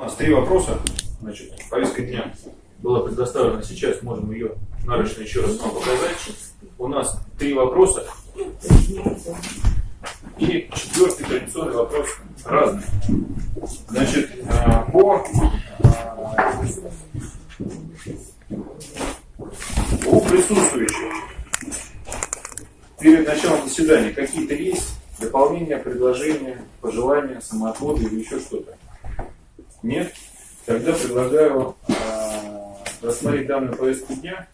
У нас три вопроса. Значит, повестка дня была предоставлена сейчас, можем ее нарочно еще раз вам показать. У нас три вопроса. И четвертый традиционный вопрос разный. Значит, э, по, у присутствующих перед началом заседания какие-то есть дополнения, предложения, пожелания, самоотводы или еще что-то? Нет? Тогда предлагаю э, рассмотреть данную повестку дня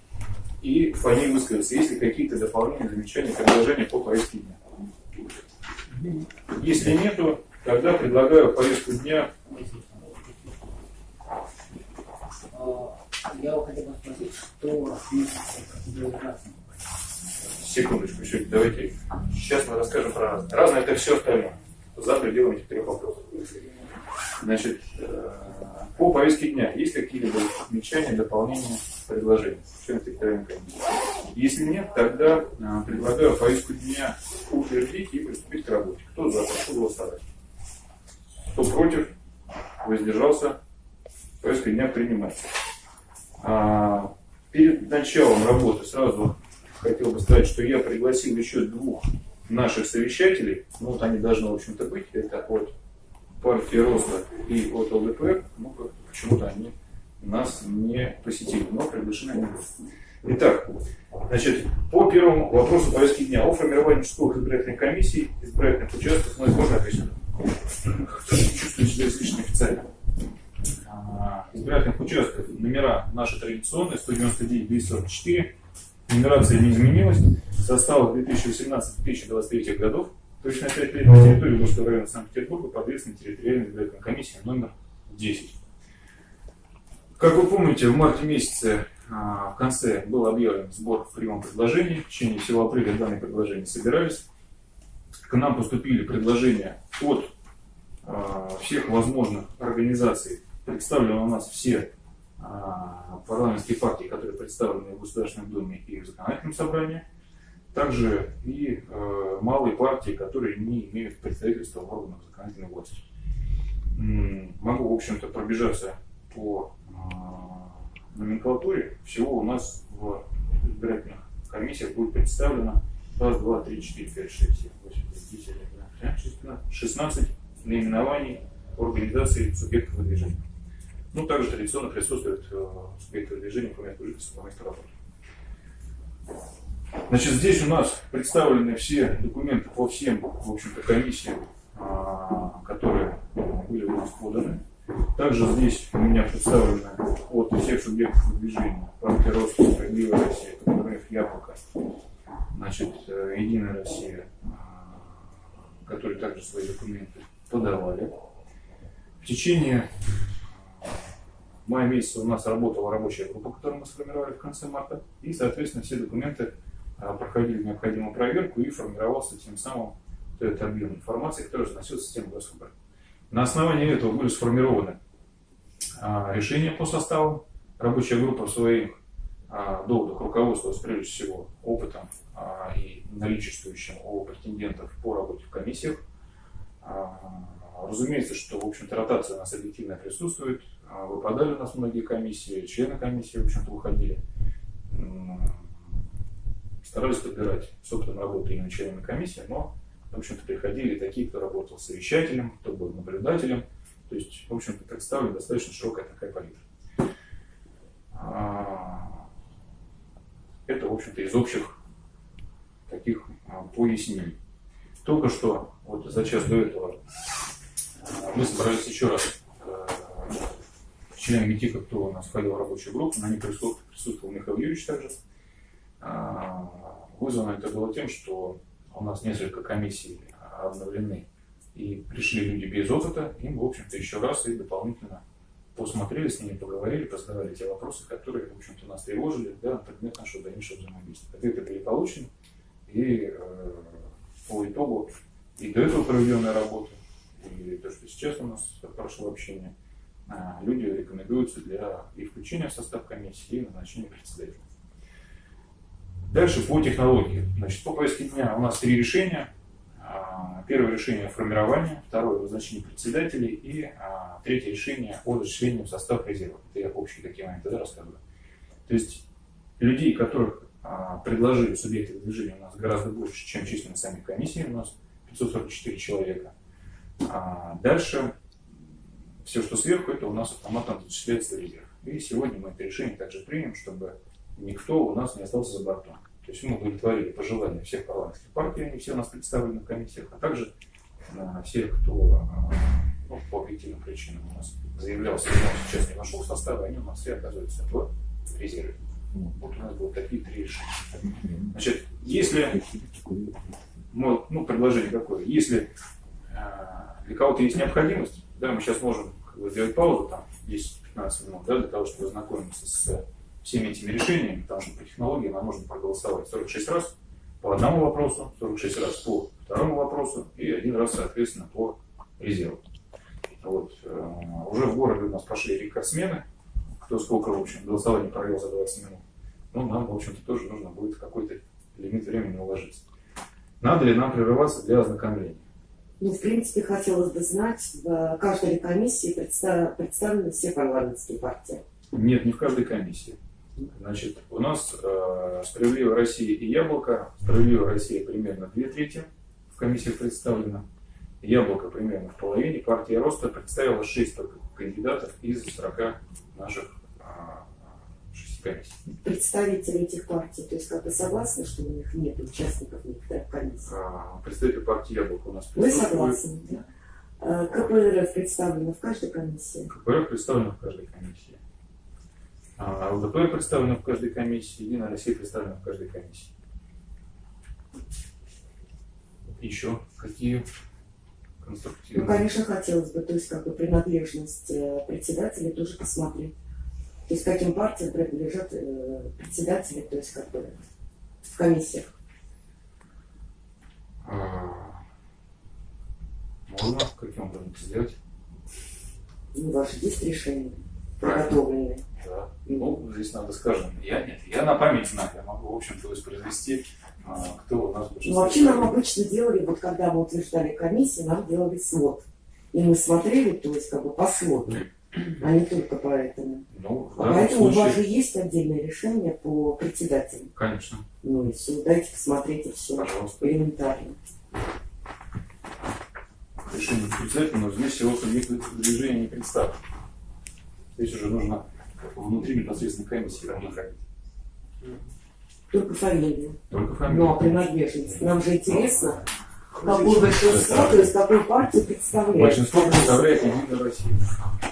и по ней высказаться, есть ли какие-то дополнения, замечания, предложения по повестке дня. Если нету, тогда предлагаю повестку дня. Я хотел бы спросить, что Секундочку, еще давайте. Сейчас мы расскажем про разное. Разное это все остальное. За пределами этих трех вопросов. Значит, э, по повестке дня есть какие-либо замечания, дополнения, предложения? Если нет, тогда э, предлагаю повестку дня утвердить и приступить к работе. Кто за, прошу голосовать. Кто против, воздержался, повестка дня принимается. А, перед началом работы сразу хотел бы сказать, что я пригласил еще двух наших совещателей. Ну вот они должны, в общем-то, быть. Это от партии Роста и от ЛДПР, ну, почему-то они нас не посетили, но приглашены они. Итак, значит, по первому вопросу повестки дня о формировании участковых избирательных комиссий, избирательных участков, ну, можно ответить? Кто чувствует себя излишне официально? А, избирательных участков номера наши традиционные, 199 244, нумерация не изменилась, состав 2018-2023 годов, Точно 5 лет на территории Московского района Санкт-Петербурга под ответственной территориальной избирательной комиссией номер 10. Как вы помните, в марте месяце а, в конце был объявлен сбор приема предложений. В течение всего апреля данные предложения собирались. К нам поступили предложения от а, всех возможных организаций. Представлены у нас все а, парламентские партии, которые представлены в Государственном Думе и в Законодательном собрании также и э, малые партии, которые не имеют представительства в органах законодательной власти. Могу, в общем-то, пробежаться по э, номенклатуре. Всего у нас в избирательных комиссиях будет представлено раз, два, три, четыре, пять, шесть, семь, восемь, девять, десять, одиннадцать, шестнадцать наименований организации субъектов движения. Ну, также традиционно присутствуют э, субъекты движения по месту жительства, по месту работы. Значит, здесь у нас представлены все документы по всем, в общем-то, комиссиям, а, которые были у нас поданы. Также здесь у меня представлены от всех субъектов движения партия Роста, Справедливая Россия, КПРФ, Яблоко, значит, э, Единая Россия, а, которые также свои документы подавали. В течение мая месяца у нас работала рабочая группа, которую мы сформировали в конце марта, и, соответственно, все документы проходили необходимую проверку и формировался тем самым этот объем информации, который заносил в систему госвыбора. На основании этого были сформированы а, решения по составу. Рабочая группа в своих а, доводах руководствовалась прежде всего опытом и наличествующим у претендентов по работе в комиссиях. Разумеется, что, в общем-то, ротация у нас объективно присутствует. Выпадали у нас многие комиссии, члены комиссии, в общем-то, выходили старались подбирать опытом работы именно членами комиссии, но, в общем-то, приходили такие, кто работал совещателем, кто был наблюдателем, то есть, в общем-то, представлена достаточно широкая такая палитра. А, это, в общем-то, из общих таких а, пояснений. Только что, вот за час до этого, а, мы собрались еще раз членами ГИТИКа, кто у нас входил в рабочую группу, на присутствовал, присутствовал Михаил Юрьевич также. Вызвано это было тем, что у нас несколько комиссий обновлены, и пришли люди без опыта, им, в общем-то, еще раз и дополнительно посмотрели с ними, поговорили, позадавали те вопросы, которые, в общем-то, нас тревожили, да, на предмет нашего дальнейшего взаимодействия. Ответы были получены, и э, по итогу и до этого проведенная работа, и то, что сейчас у нас прошло общение, э, люди рекомендуются для и включения в состав комиссии, и назначения председателя. Дальше по технологии. Значит, по повестке дня у нас три решения. а, первое решение о второе назначение председателей и а, третье решение о зачислении в состав резерва. Это я общие такие моменты да, рассказываю. То есть людей, которых а, предложили субъекты движения у нас гораздо больше, чем численность самих комиссий, у нас 544 человека. Дальше все, что сверху, это у нас автоматом зачисляется в резерв. И сегодня мы это решение также примем, чтобы никто у нас не остался за бортом. То есть мы удовлетворили пожелания всех парламентских партий, они все у нас представлены в комиссиях, а также а, всех, кто а, ну, по объективным причинам у нас заявлялся, но сейчас не вошел в состав, они у нас все оказываются в резерве. Вот у нас было такие три решения. Значит, если, ну, ну, предложение какое, если э, для кого-то есть необходимость, да, мы сейчас можем как бы, сделать паузу, там, 10-15 минут, да, для того, чтобы ознакомиться с всеми этими решениями, потому что по технологии нам можно проголосовать 46 раз по одному вопросу, 46 раз по второму вопросу и один раз, соответственно, по резерву. Вот. Э, уже в городе у нас пошли рекордсмены, кто сколько, в общем, голосование провел за 20 минут. Ну, нам, в общем-то, тоже нужно будет какой-то лимит времени уложиться. Надо ли нам прерываться для ознакомления? Ну, в принципе, хотелось бы знать, в каждой комиссии представ- представлены все парламентские партии. Нет, не в каждой комиссии. Значит, у нас э, «Справедливая Россия» и «Яблоко». «Справедливая Россия» примерно две трети в комиссиях представлена. «Яблоко» примерно в половине. Партия «Роста» представила 6 только кандидатов из 40 наших а, комиссий. Представители этих партий, то есть как вы согласны, что у них нет участников некоторых комиссий? А, Представитель партии «Яблоко» у нас присутствует. согласны, да? А, КПРФ представлено в каждой комиссии. КПРФ представлена в каждой комиссии. А ЛДП представлена в каждой комиссии, Единая Россия представлена в каждой комиссии. Еще какие Ну, конструктивные? конечно, хотелось бы, то есть как бы принадлежность э, председателей тоже посмотреть. То есть каким партиям принадлежат э, председатели, то есть как бы в комиссиях. А, Можно каким образом сделать? Ну, ваши есть решения Правильно. подготовленные. Да. Ну, здесь надо, скажем, я нет, я на память знаю, я могу, в общем-то, воспроизвести, а, кто у нас Ну, вообще нам обычно делали, вот когда мы утверждали комиссии, нам делали свод. И мы смотрели, то есть как бы по своду, а не только по этому. Ну, А поэтому у вас случае, же есть отдельное решение по председателям. конечно, Ну и все, дайте посмотреть и все. пожалуйста. Элементарно. решение председателя, но здесь всего субъект движения не представлен. Здесь уже нужно внутри непосредственно комиссии находить. Только фамилию. Только фамилия. Ну, а принадлежность. Нам же интересно, какое большинство, то есть какую партию представляет. Большинство представляет Единая Россия.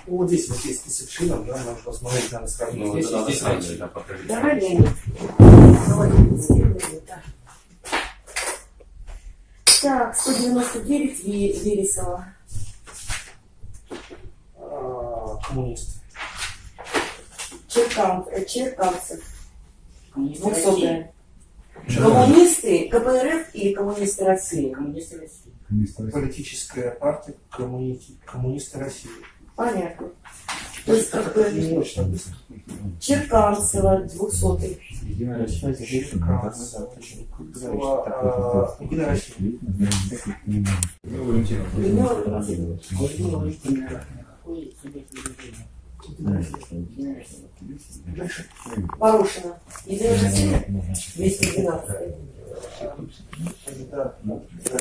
Ну, вот здесь вот есть список членов, да, можно посмотреть, надо сравнить. Ну, здесь здесь найти. да. Давай, Леонид. Давай. Так, 199 Ве- Вересова. А, Коммунист. Черкан, э, Черканцев. Коммунисты России. Двухсотая. Коммунисты, КПРФ или коммунисты России? Коммунисты России. Политическая партия коммунисты, коммунисты России. Понятно. То есть как бы. Черканцева, двухсотый. Единая Россия. Черкасова, а, Единая Россия. Валентина. Людмила Валентиновна. Порошина. Единая Россия? 212. Да.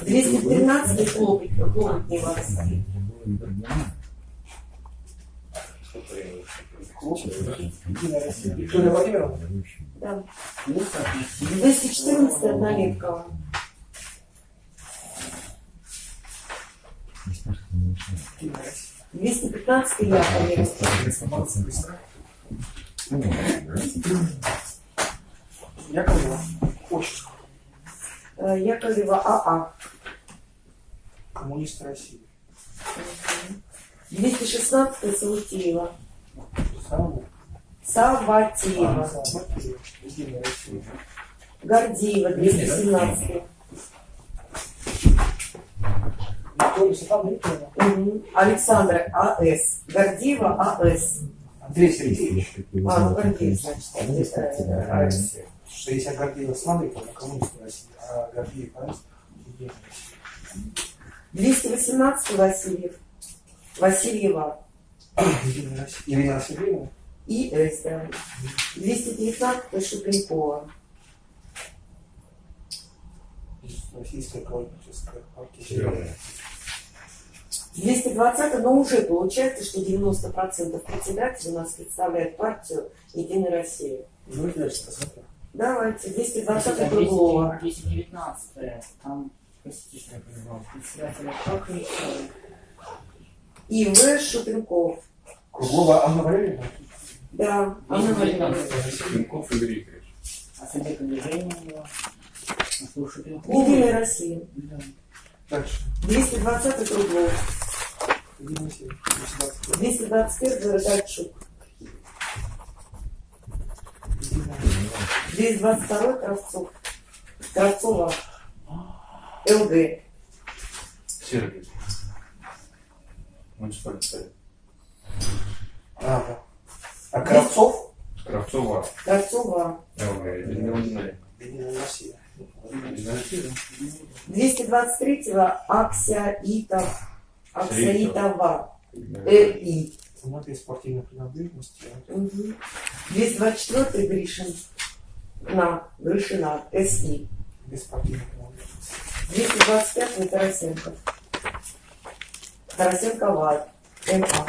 213 хлопок, хлопок не Россия. Виктория Владимировна. Да. 214 однолеткова. Единая Россия. 215 Яковлева. Быстро, быстро. Яковлева. Отчество. Э, Яковлева АА. Коммунисты России. 216 Савутеева. Самому. Саватеева. Россия. Гордеева 217. Степановна Викторовна. Мгм. Александра АС. Гордеева АС. Андрей Сергеевич. А, ну Гордеев, значит. э, АС. Что если Гордеева Слава Викторовна, коммунисты России, а Гордеев АС, Единая Россия. 218 Васильев. Васильева. Ирина Сергеевна. И С, да. 219 Шупенкова. Российская коммунистическая партия. Зеленая. 220 но уже получается, что 90% председателей у нас представляет партию Единая Россия. Давайте дальше посмотрим. Давайте, 220 Там другого. 219 там, простите, что я понимал, председателя Кокричева. И В. Шупенков. Круглова Анна Валерьевна. Да, Анна Валерьевна. Пинков Игорь Игоревич. А него. А слушай, ты Единая Россия. Да. Дальше. 220 Круглов. Единая Россия. 220. 221 Рогачук. Единая 222 Кравцов. Кравцова. ЛГ. Сергей. Муниципальный совет. А, да. А Кравцов? Кравцова. Кравцова. ЛГ. Единая Единая Россия. Россия. 223 Аксяитов. Аксяитова. ЭИ. Тематика спортивной принадлежности. Мгм. 224 Гришин. На. Гришина. СИ. Без спортивной принадлежности. 225 Тарасенко. Тарасенко ВАД. МА.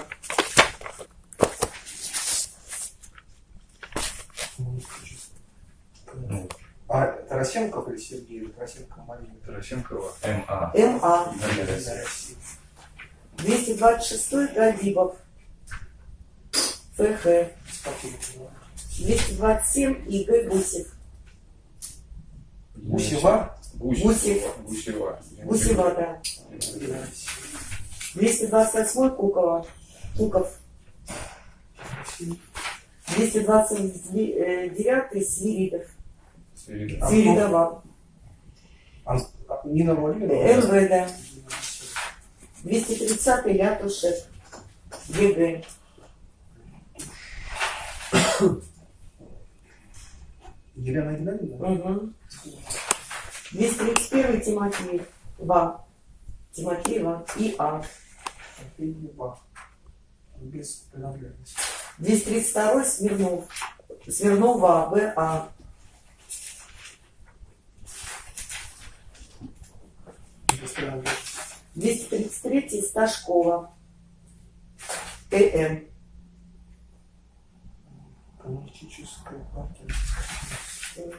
Коммунистическая. А Тарасенков или Сергей? Или Тарасенко Марина? Тарасенкова. МА. МА. Единая Единая Россия. Россия. 226 Гадибов. ФХ. Без спортивной принадлежности. 227 ИГ Гусев. Гусева? Гусева. Гусева. Гусева, да. Единая Россия. 228 Кукова. Куков. Россия. 229 Свиридов. Свиридов. А, Свиридова. Ан- а, Нина Владимировна? МВ, да. Единая Россия. 230 Лятушев. ЕГЭ. Елена Геннадьевна? Угу. 231 Тимофеев. ВА. Тимофеева и А. Еба. Без принадлежности. 232 Смирнов. Смирнова ВА. Принадлежности. 233 Сташкова. ТМ. Коммунистическая партия.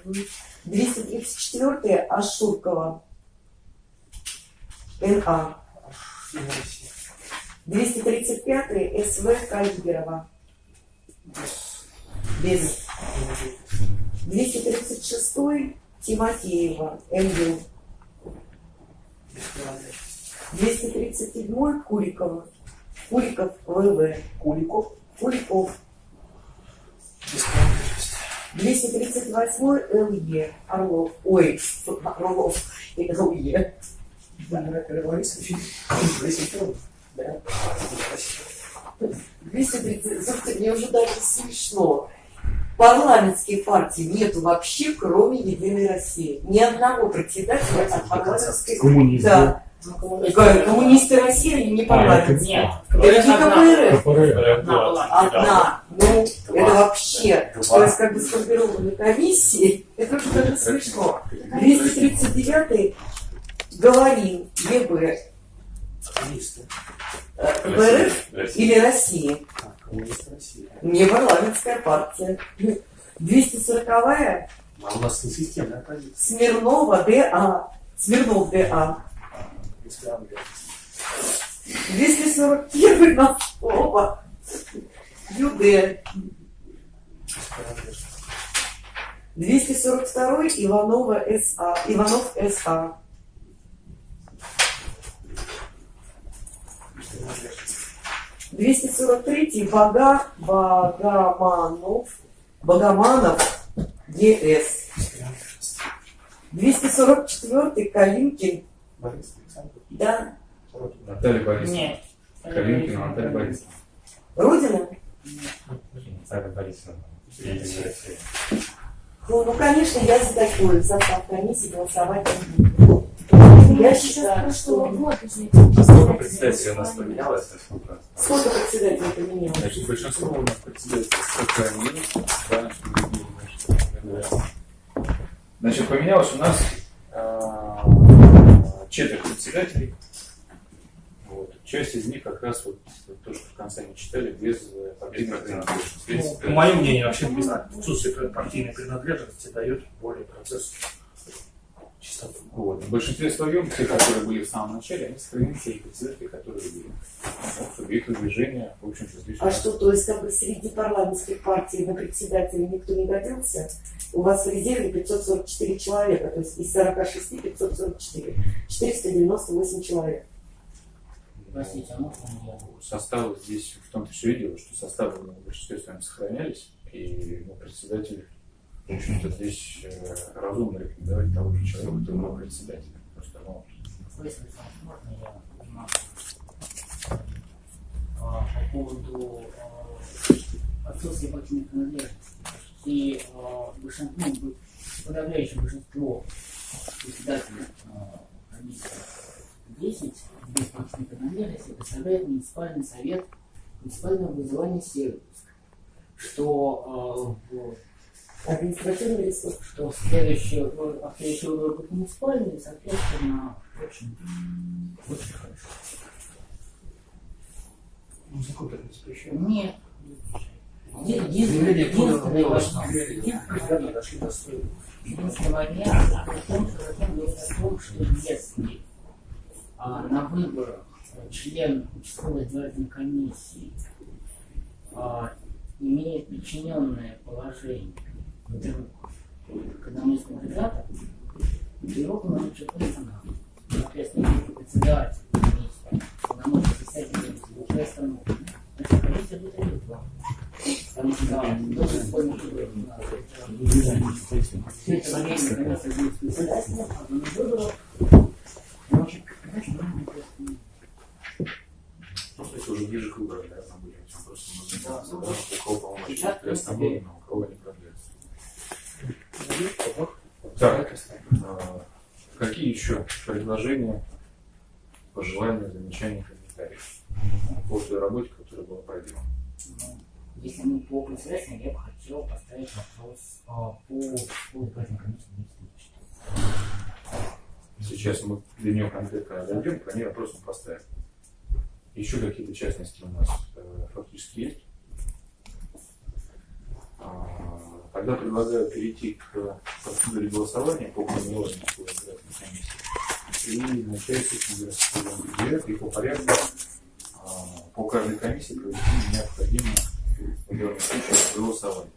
Мгм. 234 Ашуркова. НА. Единая Россия. 235 СВ Калиберова. Без Без. принадлежности. 236 Тимофеева. МЮ. Без принадлежности. 237 Курикова. Куриков ВВ. Куликов. Куликов. Без принадлежности. 238 ЛЕ. Орлов. Ой, Орлов. ЛЕ. Да. Единая Россия. 230. Слушайте, мне уже даже смешно. Парламентских партий нету вообще, кроме Единой России. Ни одного председателя от парламентской... Коммунизм. Да. Ну, коммунисты. Коммунисты России, не парламент. Нет, Это не КПРФ. КПРФ. одна была. Одна. Ну, Два. это вообще, Два. то есть как бы сформированы комиссии, это уже даже смешно. 239 Говорин, ЕБ, КПРФ или России. Не парламентская партия. 240-я А у нас не системная позиция. Смирнова ДА. Смирнов ДА. Без принадлежности. 241 Носкова. ЮД. Без принадлежности. 242 Иванова СА. Иванов СА. Без принадлежности. 243 Бага, Багаманов, Багаманов, ЕС. Без принадлежности. 244 Калинкин, Борис Александрович. да. Наталья Борисовна. Нет. Калинкина Наталья Борисовна. Родина. Наталья Борисовна. Ну, ну, конечно, я за такой состав комиссии голосовать не буду. Я считаю, что... А сколько председателей у нас поменялось? Сколько председателей поменялось? Значит, большинство у нас председателей сохранилось, да, Значит, поменялось у нас четверо председателей. Вот. Часть из них как раз вот то, что в конце не читали, без э, партийной принадлежности. Ну, по моему мнению, вообще без отсутствие партийной принадлежности дает более процессу чистоту. Вот. В большинстве своем, те, которые были в самом начале, они сохранили те председатели, которые были. Вот, субъекты движения, в общем-то, здесь... А что, то есть как бы среди парламентских партий на председателя никто не годился? У вас в резерве 544 человека, то есть из 46 544. 498 человек. Простите, а можно я? Составы здесь в том-то все и дело, что составы в большинстве своем сохранялись, и ну, председатель, в общем-то, здесь э, разумно рекомендовать того же человека, который был председателем. Просто, ну, Если можно я узнал? А, по поводу а, отсутствия партийной принадлежности. И а, большинство, ну, подавляющее большинство председателей комиссии 10 без партийной принадлежности представляет муниципальный совет муниципального образования Северск, что в Административный ресурс. что следующие, а следующие выборы будут муниципальные, соответственно, в общем, очень хорошо. Ну, закон так не запрещает. Нет. Единственный вариант в том, что закон говорит о том, что если а, на выборах член участковой избирательной комиссии а, имеет подчиненное положение например, к одному из кандидатов, его полномочия персонала. Соответственно, если председатель полномочия председателя уже остановлены, значит, комиссия будет реализована. Потому что должен исполнить все это время комиссия будет председателем, а на выборах может председатель не просто не ну, то есть уже ближе к выборам, да, там будет просто Да, нужно ну, у кого полномочия сейчас, в приостановлены, а у кого не продлятся. Так, а, какие еще предложения, пожелания, замечания, комментариев по той работе, которая была проделана? Ну, Если мы по председателям, я бы хотел поставить вопрос а, по комиссии 2004. Сейчас мы для нее конкретно дойдем, по ней вопрос мы поставим. Еще какие-то частности у нас э, фактически есть. Тогда предлагаю перейти к процедуре голосования по формированию избирательной и начать с и по порядку а, по каждой комиссии провести необходимое в данном случае голосование.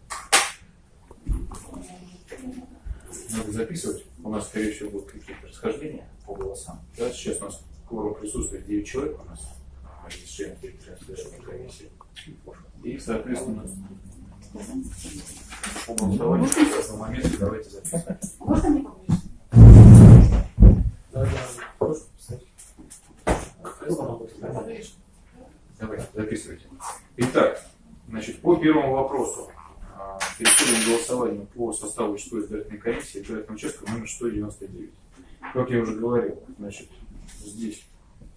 Надо записывать. У нас, скорее всего, будут какие-то расхождения по голосам. Да, сейчас у нас кворум присутствует 9 человек у нас, членов территориальной комиссии. И, соответственно, давайте записывайте. Итак, значит, по первому вопросу. а, Переходим к голосованию по составу 6 избирательной комиссии избирательного участка номер 199. Как я уже говорил, значит, здесь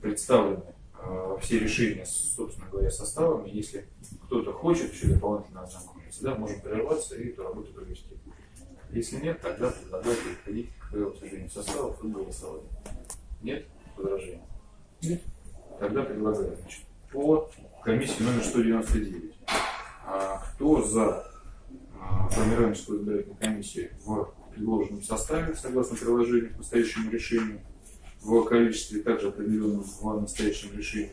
представлены а, все решения, собственно говоря, составами. Если кто-то хочет еще дополнительно ознакомиться, да, можем прерваться и эту работу провести. Если нет, тогда предлагаю переходить к утверждению составов и голосованию. Нет возражений? Нет. Тогда предлагаю, значит, по комиссии номер 199. А, кто за а, формирование избирательной комиссии в предложенном составе, согласно приложению к настоящему решению, в количестве также определенном в настоящем решении,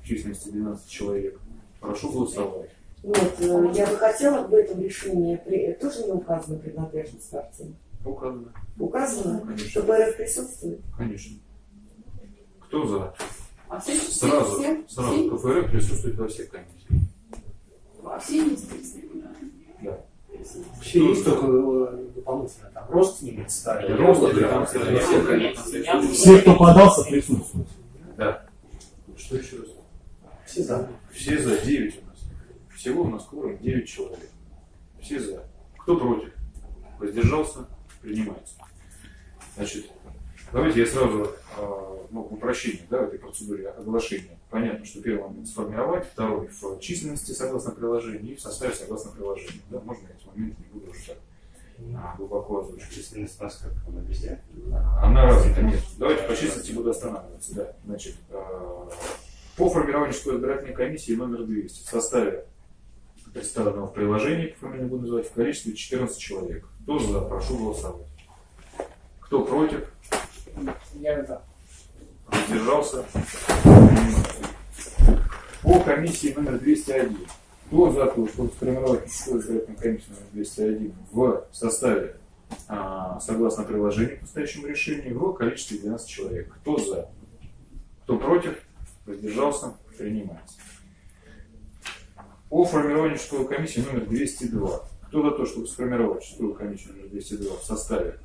в численности 12 человек, прошу голосовать. Нет, э, я бы хотела в этом решении, при- тоже не указана принадлежность партии. Указано. Указано, Конечно. что БРФ присутствует. Конечно. Кто за? А все, Сразу, все, сразу КФР присутствует во всех комиссиях. а все есть представители? Да. Вообще есть только э, дополнительно там рост не представили. Рост, да, все- все. Все, кто подался, присутствуют. Да. Что еще раз? Все за. Все за 9 у нас. Всего у нас кворум 9 человек. Все за. Кто против? Воздержался? Принимается. Значит, Давайте я сразу э, ну, упрощение да, в этой процедуре оглашения. Понятно, что первый момент сформировать, второй в численности согласно приложению и в составе согласно приложению. Да, можно эти моменты не буду уже так а, глубоко озвучивать. Численность нас как она везде. Она развита, нет. Давайте по численности буду останавливаться. Да. Значит, э, по формированию школы избирательной комиссии номер 200 в составе представленного в приложении, по фамилии буду называть, в количестве 14 человек. Кто за? Прошу голосовать. Кто против? Я за. Воздержался? По комиссии номер 201. Кто за то, чтобы сформировать школу избирательной комиссии номер 201 в составе, а, согласно приложению к настоящему решению, в количестве 12 человек? Кто за? Кто против? Воздержался? Принимается. По формированию школы комиссии номер 202. Кто за то, чтобы сформировать школу комиссию номер 202 в составе,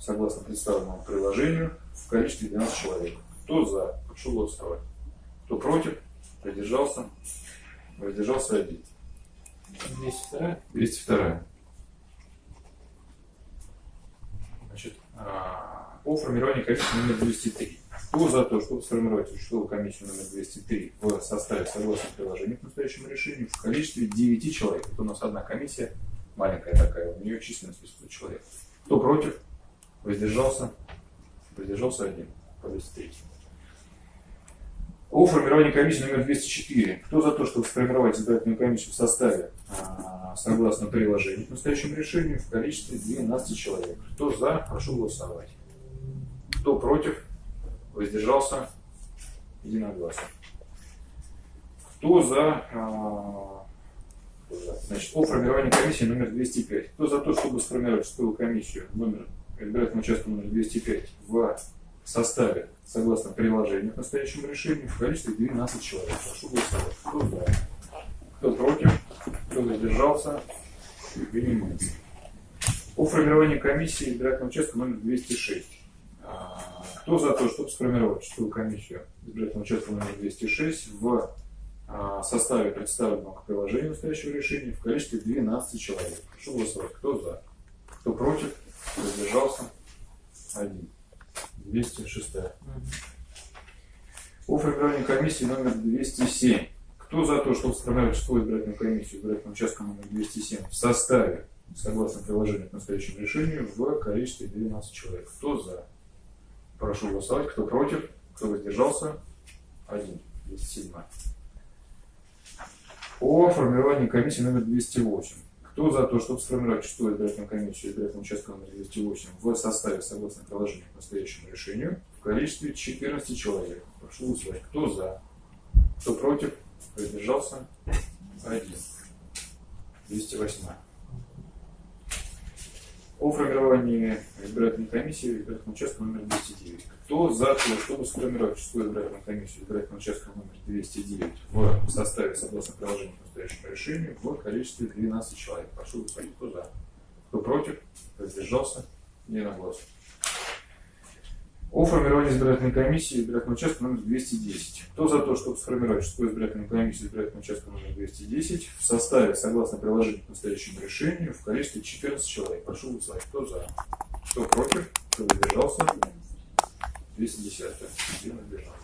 согласно представленному приложению, в количестве 12 человек? Кто за? Прошу голосовать. Кто против? Воздержался? Воздержался один. 202. 202. Значит, а, по формированию комиссии номер 203. Кто за то, чтобы сформировать участковую комиссию номер 203 в составе согласно приложению к настоящему решению в количестве 9 человек? Это у нас одна комиссия, маленькая такая, у нее численность 500 человек. Кто против? Воздержался? Воздержался один по 203. О формировании комиссии номер 204. Кто за то, чтобы сформировать избирательную комиссию в составе, а, согласно приложению к настоящему решению, в количестве 12 человек? Кто за, прошу голосовать. Кто против, воздержался, единогласно. Кто за, а? Значит, о формировании комиссии номер 205. Кто за то, чтобы сформировать шестую комиссию номер избирательного участка номер 205 в составе, согласно приложению к настоящему решению, в количестве 12 человек. Прошу голосовать. Кто за? Кто против? Кто воздержался? Принимается. О формировании комиссии избирательного участка номер 206. Кто за то, чтобы сформировать шестую комиссию избирательного участка номер 206 в а, составе представленного к приложению настоящего решения в количестве 12 человек? Прошу голосовать. Кто за? Кто против? Кто? Один. 206. О формировании комиссии номер 207. Кто за то, чтобы сформировать шестую избирательную комиссию избирательного участка номер 207 в составе, согласно приложению к настоящему решению, в количестве 12 человек? Кто за? Прошу голосовать. Кто против? Кто воздержался? Один. 207. О формировании комиссии номер 208. Кто за то, чтобы сформировать шестую избирательную комиссию избирательного участка номер 208 в составе, согласно приложению к настоящему решению, в количестве 14 человек? Прошу голосовать. Кто за? Кто против? Воздержался? Один. 208. О формировании избирательной комиссии избирательного участка номер 209. Кто за то, чтобы сформировать шестую избирательную комиссию избирательного участка номер 209 в составе, согласно приложению к настоящему решению, в количестве 12 человек? Прошу голосовать. Кто за? Кто против? Воздержался? Единогласно. О формировании избирательной комиссии избирательного участка номер 210. Кто за то, чтобы сформировать шестую избирательную комиссию избирательного участка номер 210 в составе, согласно приложению к настоящему решению, в количестве 14 человек? Прошу голосовать. Кто за? Кто против? Кто воздержался? 210. Один воздержался.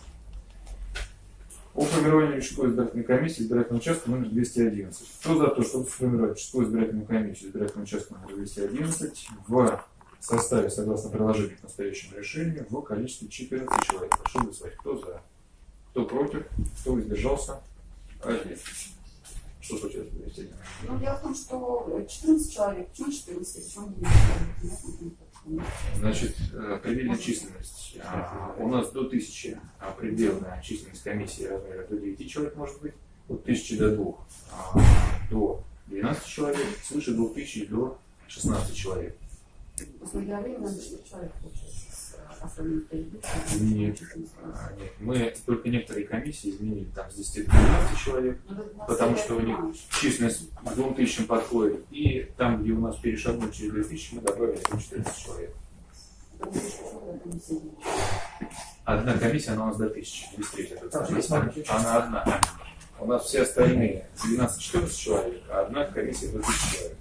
О формировании шестой избирательной комиссии избирательного участка номер 211. Кто за то, чтобы сформировать шестую избирательную комиссию избирательного участка номер 211 в составе, согласно приложению к настоящему решению, в количестве 14 человек? Прошу голосовать. Кто за? Кто против? Кто воздержался? Один. Что случилось с 211? Ну, дело в том, что 14 человек, почему 14, почему 9? Значит, э, предельная численность. А, У нас до 1000 а, предельная численность комиссии размера до 9 человек может быть. От 1000 до 2 а, до 12 человек, свыше 2000 до 16 человек. Посмотрели, надо 4 человека получается. Оформить Нет, а, нет. Мы только некоторые комиссии изменили там с 10 до 12 человек, потому что у них численность к 2000 подходит. И там, где у нас перешагнули через 2000, мы добавили еще 14 человек. Одна комиссия, она у нас до 1000, 203. это Так, она, одна. У нас все остальные 12-14 человек, а одна комиссия до 1000 человек.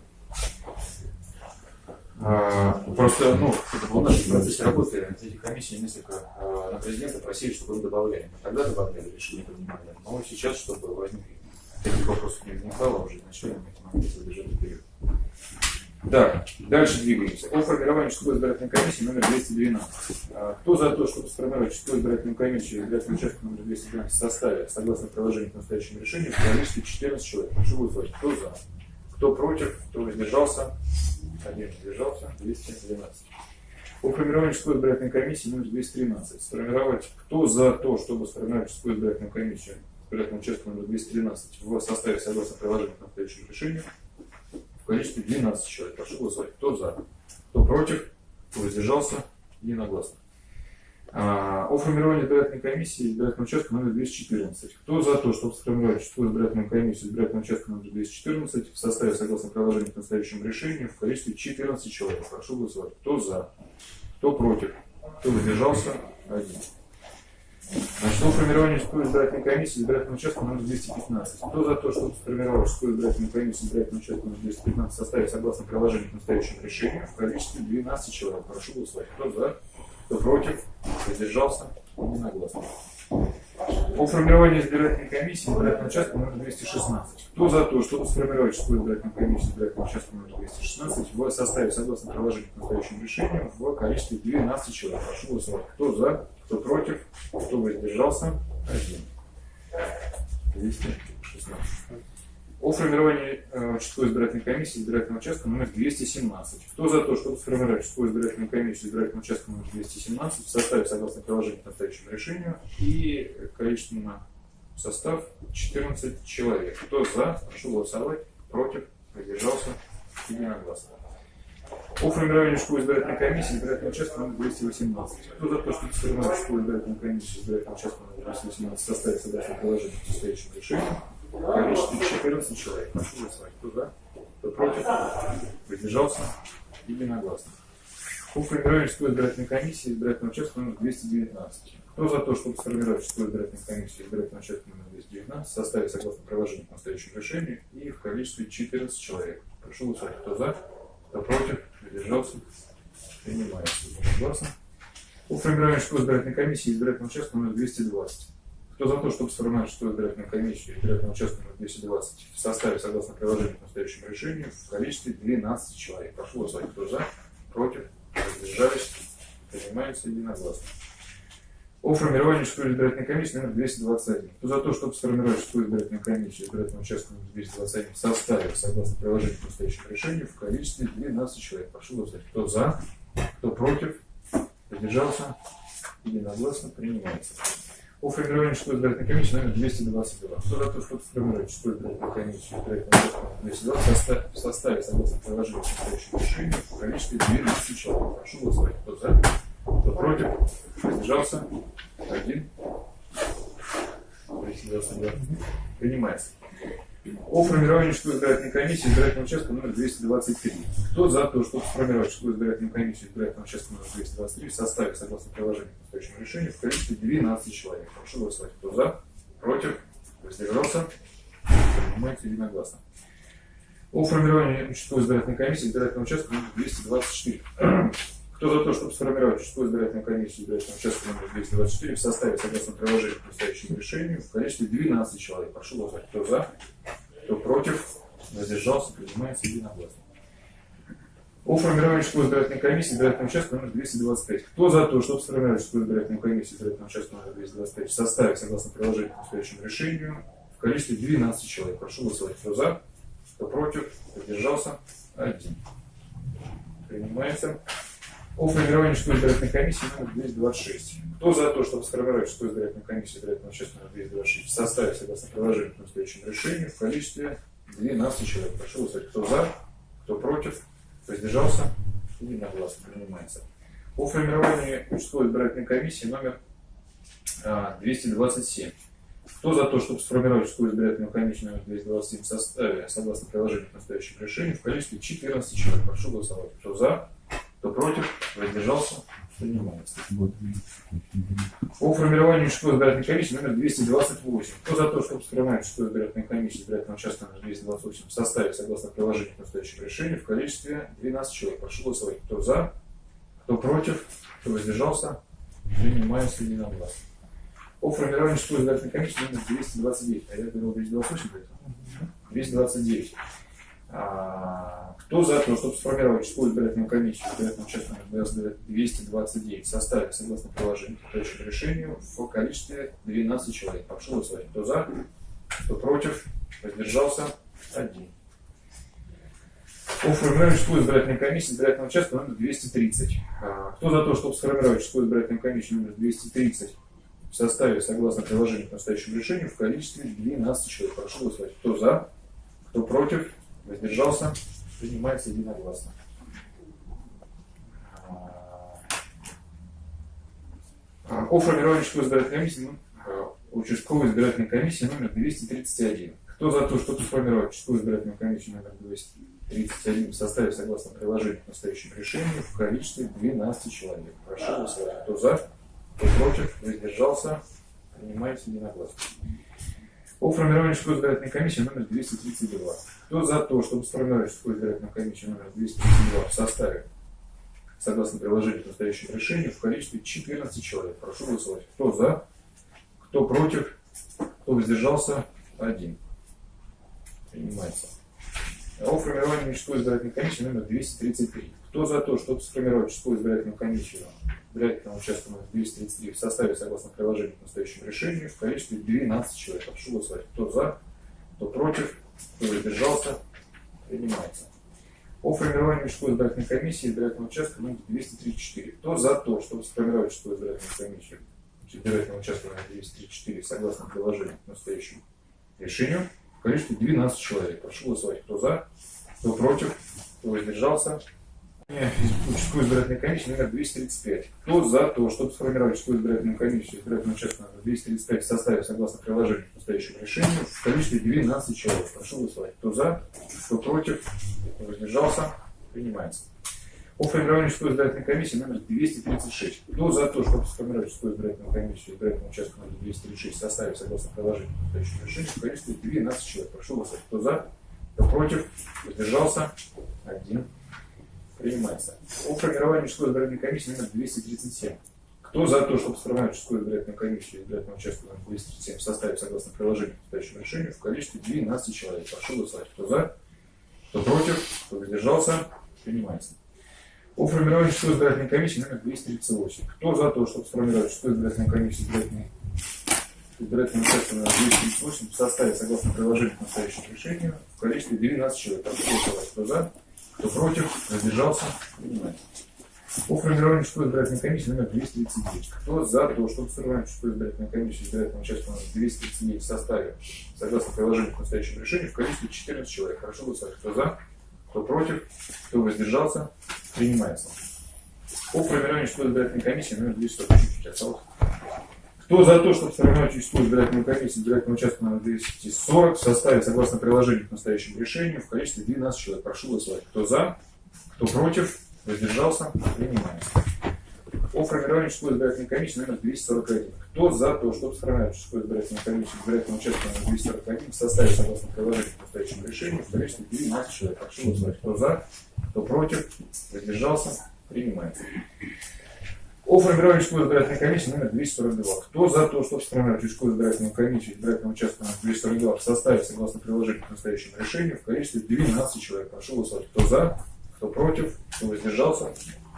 А, Просто, ну, это было в нашем процессе работы, эти комиссии несколько а, на президента просили, чтобы их добавляли. Мы тогда добавляли, решили принимали. Но сейчас, чтобы возникли таких вопросов не возникало, уже начали мы эти моменты задержать вперед. Да, дальше двигаемся. О формировании участковой избирательной комиссии номер 212. А, Кто за то, чтобы сформировать участковую избирательную комиссию избирательного участка номер 212 в составе, согласно приложению к настоящему решению, в количестве 14 человек? Прошу голосовать. Кто за? Кто против? Кто воздержался? Один воздержался. 212. О формировании участковой избирательной комиссии номер 213. Сформировать, кто за то, чтобы сформировать участковую избирательную комиссию избирательного участка номер 213 в составе согласно приложению к настоящему решению в количестве 12 человек. Прошу голосовать. Кто за? Кто против? Кто воздержался? Единогласно. А, о формировании избирательной комиссии избирательного участка номер 214. Кто за то, чтобы сформировать участковую избирательную комиссию избирательного участка номер 214 в составе согласно приложению к настоящему решению в количестве 14 человек? Прошу голосовать. Кто за? Кто против? Кто воздержался? Один. Значит, о формировании участковой избирательной комиссии избирательного участка номер 215. Кто за то, чтобы сформировать участковую избирательную комиссию избирательного участка номер 215 в составе согласно приложению к настоящему решению в количестве 12 человек? Прошу голосовать. Кто за? Кто против? Воздержался? Единогласно. О формировании избирательной комиссии избирательного участка номер 216. Кто за то, чтобы сформировать участковую избирательную комиссию избирательного участка номер 216 в составе согласно приложению к настоящему решению в количестве 12 человек? Прошу голосовать. Кто за? Кто против? Кто воздержался? Один. 216. О формировании э, участковой избирательной комиссии избирательного участка номер 217. Кто за то, чтобы сформировать участковую избирательную комиссию избирательного участка номер 217 в составе согласно приложению к настоящему решению и количественно состав 14 человек. Кто за? Прошу голосовать. Против? Воздержался? Единогласно. О формировании участковой избирательной комиссии избирательного участка номер 218. Кто за то, чтобы сформировать участковую избирательную комиссию избирательного участка номер 218 в составе согласно приложению к настоящему решению в количестве 14 человек. Прошу голосовать. Кто за? Кто против? Воздержался? Единогласно. По формированию участковой избирательной комиссии избирательного участка номер 219. Кто за то, чтобы сформировать участковую избирательную комиссию избирательного участка номер 219 в составе согласно приложению к настоящему решению и в количестве 14 человек? Прошу голосовать. Кто за? Кто против? Воздержался? Принимается. Единогласно. По формированию участковой избирательной комиссии избирательного участка номер 220. Кто за то, чтобы сформировать участковую избирательную комиссию избирательного участка номер 220 в составе согласно приложению к настоящему решению в количестве 12 человек? Прошу голосовать. Кто за? Против? Воздержались? Принимается единогласно. О формировании участковой избирательной комиссии номер 221. Кто за то, чтобы сформировать участковую избирательную комиссию избирательного участка номер 221 в составе согласно приложению к настоящему решению в количестве 12 человек? Прошу голосовать. Кто за? Кто против? Воздержался? Единогласно принимается. О формировании участковой избирательной комиссии номер 222. Кто чтобы сформировать участковую избирательную комиссию избирательного участка номер 222 в составе, согласно приложению к настоящему решению в количестве 12 человек? Прошу голосовать. Кто за? Кто против? Воздержался? Один. Воздержался, да. Принимается. О формировании участковой избирательной комиссии избирательного участка номер 223. Кто за то, чтобы сформировать участковую избирательную комиссию избирательного участка номер 223 в составе согласно приложению к настоящему решению в количестве 12 человек? Прошу голосовать. Кто за? Против? Воздержался? Принимается единогласно. О формировании участковой избирательной комиссии избирательного участка номер 224. Кто за то, чтобы сформировать участковую избирательную комиссию избирательного участка номер 224 в составе согласно приложению к настоящему решению в количестве 12 человек? Прошу голосовать. Кто за? Кто против? Воздержался? Принимается единогласно. О формировании избирательной комиссии избирательного участка номер 225. Кто за то, чтобы сформировать участковую избирательную комиссию избирательного участка номер 225 в составе согласно приложению к настоящему решению в количестве 12 человек? Прошу голосовать. Кто за? Кто против? Воздержался? Один. Принимается. О формировании участковой избирательной комиссии номер 226. Кто за то, чтобы сформировать участковую избирательную комиссию избирательного номер 226 в составе согласно приложению к настоящему решению в количестве 12 человек? Прошу голосовать. Кто за? Кто против? Воздержался? Единогласно принимается. О формировании участковой избирательной комиссии номер а, 227. Кто за то, чтобы сформировать участковую избирательную комиссию номер 227 в составе согласно приложению к настоящему решению в количестве 14 человек? Прошу голосовать. Кто за? Кто против? Воздержался? По формированию участковой избирательной комиссии номер 228. Кто за то, чтобы сформировать участковую избирательную комиссию избирательного участка номер 228 в составе, согласно приложению к настоящему решению, в количестве 12 человек? Прошу голосовать. Кто за? Кто против? Кто воздержался? Принимается единогласно. По формированию участковой избирательной комиссии номер 229. А я говорил 228 до этого? 229. А, кто за то, чтобы сформировать участковую избирательную комиссию избирательного участка номер 229 в составе, согласно приложению к настоящему решению, в количестве 12 человек? Прошу голосовать. Кто за? Кто против? Воздержался? Один. По формированию участковой избирательной комиссии избирательного участка номер 230. А, Кто за то, чтобы сформировать участковую избирательную комиссию номер 230 в составе, согласно приложению к настоящему решению, в количестве 12 человек? Прошу голосовать. Кто за? Кто против? Воздержался? Принимается единогласно. А, О формировании участковой избирательной комиссии, ну, а, участковой избирательной комиссии номер 231. Кто за то, чтобы сформировать участковую избирательную комиссию номер 231 в составе, согласно приложению к настоящему решению, в количестве 12 человек? Прошу голосовать. Кто за? Кто против? Воздержался? Принимается единогласно. О формировании участковой избирательной комиссии номер 232. Кто за то, чтобы сформировать участковую избирательную комиссию номер 232 в составе, согласно приложению к настоящему решению, в количестве 14 человек? Прошу голосовать. Кто за? Кто против? Кто воздержался? Один. Принимается. О формировании участковой избирательной комиссии номер 233. Кто за то, чтобы сформировать участковую избирательную комиссию избирательного участка номер 233 в составе, согласно приложению к настоящему решению, в количестве 12 человек? Прошу голосовать. Кто за? Кто против? Кто воздержался? Принимается. О формировании участковой избирательной комиссии избирательного участка номер 234. Кто за то, чтобы сформировать участковую избирательную комиссию избирательного участка номер 234 согласно приложению к настоящему решению в количестве 12 человек? Прошу голосовать. Кто за? Кто против? Кто воздержался? Участковой избирательной комиссии номер 235. Кто за то, чтобы сформировать участковую избирательную комиссию избирательного участка номер 235 в составе, согласно приложению к настоящему решению, в количестве 12 человек? Прошу голосовать. Кто за? Кто против? Кто воздержался? Принимается. О формировании участковой избирательной комиссии номер 236. Кто за то, чтобы сформировать участковую избирательную комиссию избирательного участка номер 236 в составе, согласно приложению к настоящему решению, в количестве 12 человек? Прошу голосовать. Кто за? Кто против? Воздержался? Один. Принимается. О формировании участковой избирательной комиссии номер 237. Кто за то, чтобы сформировать участковую избирательную комиссию избирательного участка номер 237 в составе, согласно приложению к настоящему решению, в количестве 12 человек? Прошу голосовать. Кто за? Кто против? Кто воздержался? Принимается. О формировании участковой избирательной комиссии номер 238. Кто за то, чтобы сформировать участковую избирательную комиссию избирательной избирательного участка номер 238 в составе, согласно приложению к настоящему решению, в количестве 12 человек? Прошу голосовать. Кто за? Кто против? Воздержался? Принимается. По формированию участковой избирательной комиссии номер 239. Кто за то, чтобы сформировать участковую избирательную комиссию избирательного участка номер 239 в составе, согласно приложению к настоящему решению, в количестве 14 человек? Хорошо голосовать. Кто за? Кто против? Кто воздержался? Принимается. По формированию участковой избирательной комиссии номер 240. Кто за то, чтобы сформировать участковую избирательную комиссию избирательного участка номер 240 в составе, согласно приложению к настоящему решению, в количестве 12 человек? Прошу голосовать. Кто за? Кто против? Воздержался? Принимается. О формировании участковой избирательной комиссии номер 241. Кто за то, чтобы сформировать участковую избирательную комиссию избирательного участка номер 241 в составе, согласно приложению к настоящему решению, в количестве 12 человек? Прошу голосовать. Кто за? Кто против? Воздержался? Принимается. О формировании участковой избирательной комиссии номер 242. Кто за то, чтобы сформировать участковую избирательную комиссию избирательного участка номер 242 в составе, согласно приложению к настоящему решению, в количестве 12 человек? Прошу голосовать. Кто за? Кто против? Кто воздержался?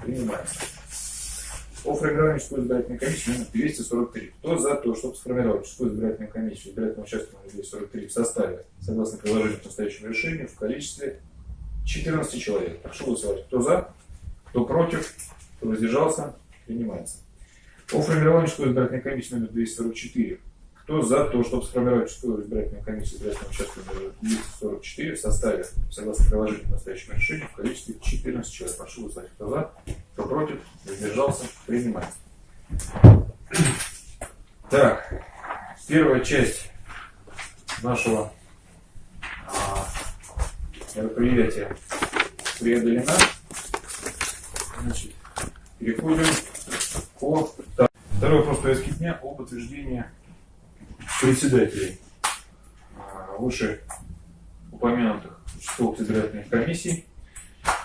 Принимается. О формировании участковой избирательной комиссии номер 243. Кто за то, чтобы сформировать участковую избирательную комиссию избирательного участка номер 243 в составе, согласно приложению к настоящему решению, в количестве 14 человек? Прошу голосовать. Кто за? Кто против? Кто воздержался? Принимается. О формировании участковой избирательной комиссии номер 244. Кто за то, чтобы сформировать участковую избирательную комиссию избирательного участка номер 244 в составе, согласно приложению к настоящему решению, в количестве 14 человек? Прошу голосовать. Кто за? Кто против? Воздержался? Принимается. Так, первая часть нашего а, мероприятия преодолена. Значит, переходим по... Так, Второй вопрос повестки дня о подтверждении председателей а, выше упомянутых участковых избирательных комиссий.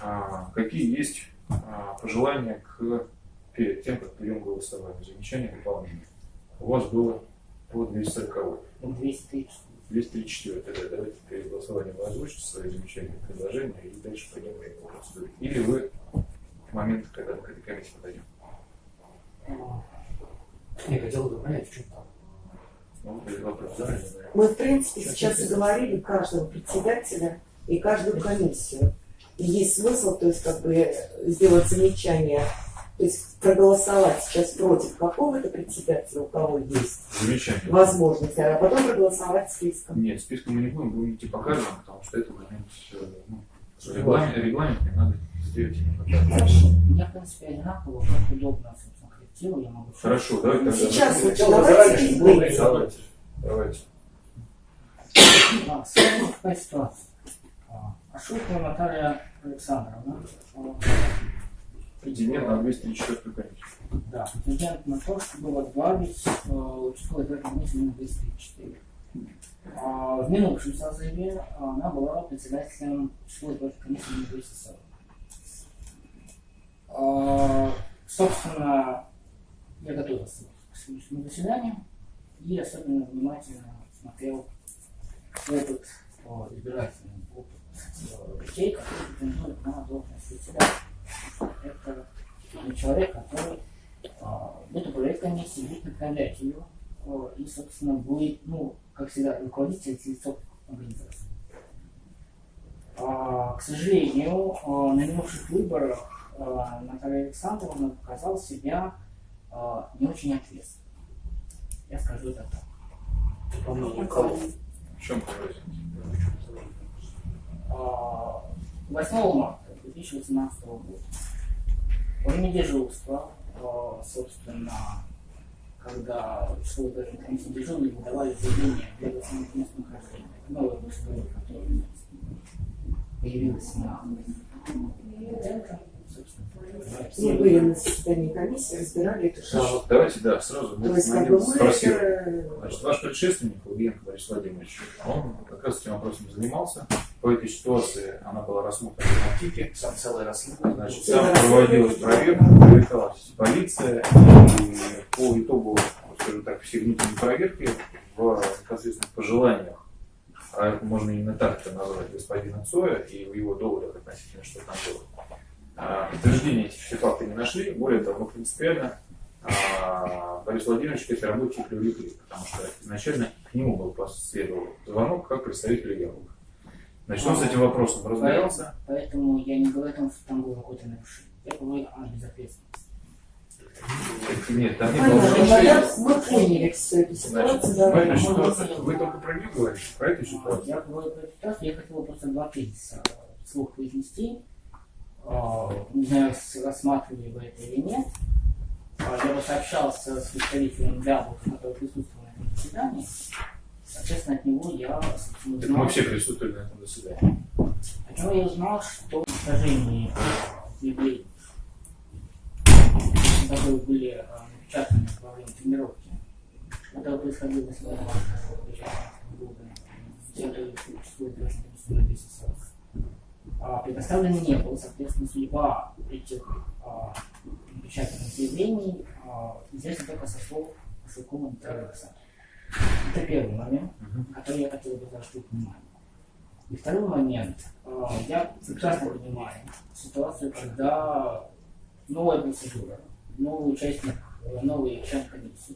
А, Какие есть а, пожелания к, перед тем, как пойдем голосовать? Замечания, дополнения. У вас было по 240. 230. 234. Тогда давайте перед голосованием вы озвучите свои замечания, предложения и дальше пойдем по процедуре. Или вы в момент, когда мы к этой комиссии подойдем. Я хотел бы понять, в чем там. Ну. Мы, в принципе, сейчас и говорили каждого председателя и каждую комиссию. И есть смысл, то есть, как бы, сделать замечание, то есть, проголосовать сейчас против какого-то председателя, у кого есть Замечание. возможность, а потом проголосовать списком. Нет, списком мы не будем, будем идти по каждому, потому что это момент, ну, регламент, регламент не надо сделать. Хорошо. Я, в принципе, одинаково, как удобно, коллективу, я могу... Хорошо, давайте тогда. Сейчас Сначала давайте. Давайте, давайте. А, сложная такая ситуация. А, Ашукова Наталья Александровна, а, Претендент на 234 комиссию. да, претендент на то, чтобы возглавить э, участковый избирательный комиссию номер 204. А, В минувшем созыве она была председателем участковой комиссии номер 240. А, Собственно, я готовился к сегодняшнему заседанию и особенно внимательно смотрел опыт о, избирательный опыт людей, которые претендуют на должность председателя. Это человек, который а, будет управлять комиссией, будет направлять ее а, и, собственно, будет, ну, как всегда, руководитель лицом организации. А, К сожалению, на минувших выборах Наталья Александровна показала себя не очень ответственно. Я скажу это так. По мнению кого? В чем разница? А, 8 марта 2018 года во время дежурства, а, собственно, когда число избирательных комиссий дежурные выдавали заявление для оценки местонахождения, новое быстрое, которое появилось на собственно, Мы были на заседании комиссии, разбирали эту Ну, шишку. вот Давайте, да, сразу То есть, как бы мы спросил. Значит, ваш предшественник, Лугенко Борис Владимирович, он как раз этим вопросом занимался. По этой ситуации она была рассмотрена на ТИКе. Сам целое расследование. Значит, там проводилась проверка, привлекалась полиция, и по итогу, скажем так, всей внутренней проверки в непосредственных пожеланиях, а это можно именно так это назвать, господина Цоя и в его доводах относительно, что там было. А, Подтверждения этих все факты не нашли, более того, мы принципиально а, Борис Владимирович к этой работе привлекли, потому что изначально к нему был последовал звонок как представителю диалога. Значит, он с этим вопросом разбирался. Поэтому я не говорю о том, что там было какое-то нарушение. Я говорю о безответственности. Нет, там не было нарушения. мы поняли всю эту Значит, ситуацию, этой ситуации вы только про нее говорите, про эту ситуацию. Я говорю про эту ситуацию, я хотел бы просто два тезиса вслух произнести. Э, не знаю, рассматривали вы это или нет, а я вот общался с представителем Дабу, который присутствовал на этом заседании, соответственно, от него я узнал... Так мы все присутствовали на этом заседании. От него я узнал, что в уничтожение явлений, которые были э, напечатаны во время тренировки, это происходило с вами, с 140. А, предоставлен не был, соответственно, судьба этих а, напечатанных заявлений а, известна только со слов Натальи Александровны. Это первый момент, который я хотел бы заострить внимание. И второй момент. а, Я прекрасно понимаю ситуацию, когда новая процедура, новый участник, э, новый член комиссии.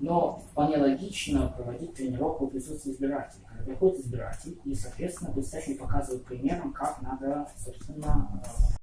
Но вполне логично проводить тренировку в присутствии избирателей. Когда приходит избиратель, и, соответственно, представитель показывает примером, как надо, собственно,